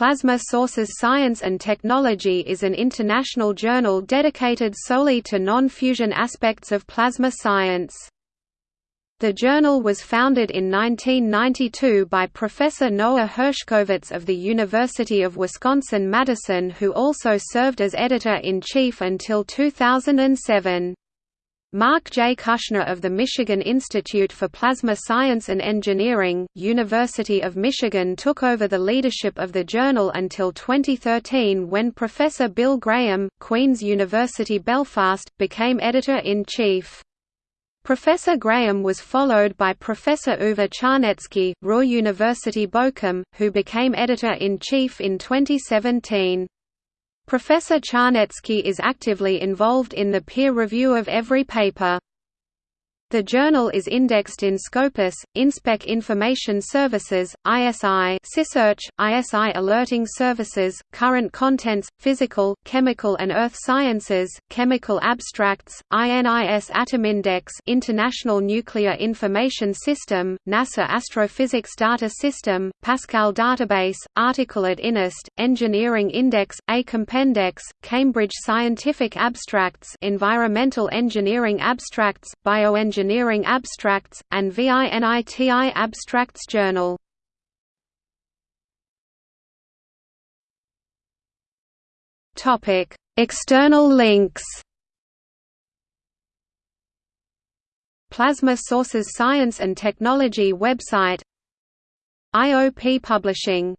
Plasma Sources Science and Technology is an international journal dedicated solely to non-fusion aspects of plasma science. The journal was founded in 1992 by Professor Noah Hershkowitz of the University of Wisconsin-Madison who also served as editor-in-chief until 2007. Mark J. Kushner of the Michigan Institute for Plasma Science and Engineering, University of Michigan took over the leadership of the journal until 2013 when Professor Bill Graham, Queen's University Belfast, became editor-in-chief. Professor Graham was followed by Professor Uwe Czarnetzki, Ruhr University Bochum, who became editor-in-chief in 2017. Professor Czarnetzki is actively involved in the peer review of every paper. The journal is indexed in Scopus, InSpec Information Services, ISI SciSearch, ISI Alerting Services, Current Contents, Physical, Chemical and Earth Sciences, Chemical Abstracts, INIS Atomindex International Nuclear Information System, NASA Astrophysics Data System, Pascal Database, Article at INIST, Engineering Index, Ei Compendex, Cambridge Scientific Abstracts Environmental Engineering Abstracts, Bioengineering Engineering Abstracts, and VINITI Abstracts Journal. External links. Plasma Sources Science and Technology website. IOP Publishing